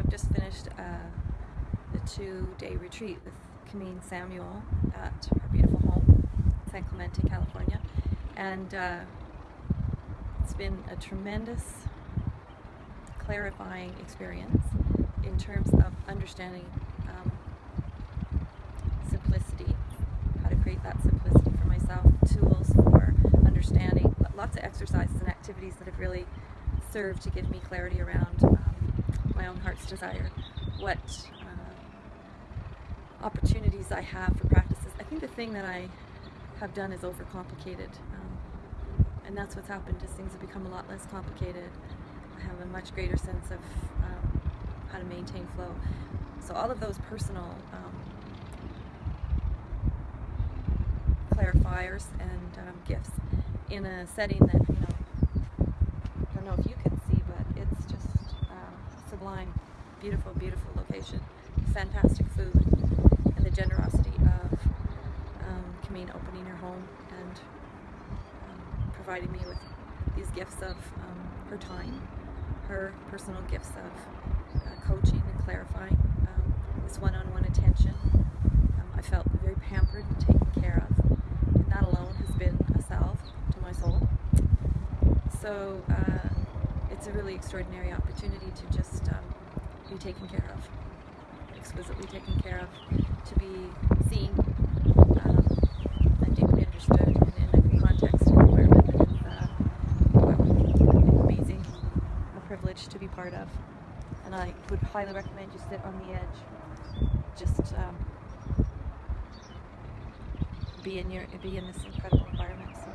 I've just finished uh, a two-day retreat with Camille Samuel at her beautiful home, San Clemente, California, and uh, it's been a tremendous, clarifying experience in terms of understanding um, simplicity, how to create that simplicity for myself, tools for understanding, lots of exercises and activities that have really served to give me clarity around um, my own heart's desire, what uh, opportunities I have for practices. I think the thing that I have done is overcomplicated, um, and that's what's happened. Is things have become a lot less complicated. I have a much greater sense of um, how to maintain flow. So all of those personal um, clarifiers and um, gifts in a setting that you know I don't know if you can see, but it's just uh, sublime, beautiful, beautiful location, fantastic food, and the generosity of um, opening her home and um, providing me with these gifts of um, her time, her personal gifts of uh, coaching and clarifying, um, this one-on-one attention. Um, I felt very pampered and taken care of, and that alone has been a salve to my soul. So uh, it's a really extraordinary opportunity to just be taken care of, exquisitely taken care of, to be seen um, and deeply understood in a context and environment uh, amazing, a privilege to be part of. And I would highly recommend you sit on the edge, just um, be in your be in this incredible environment. So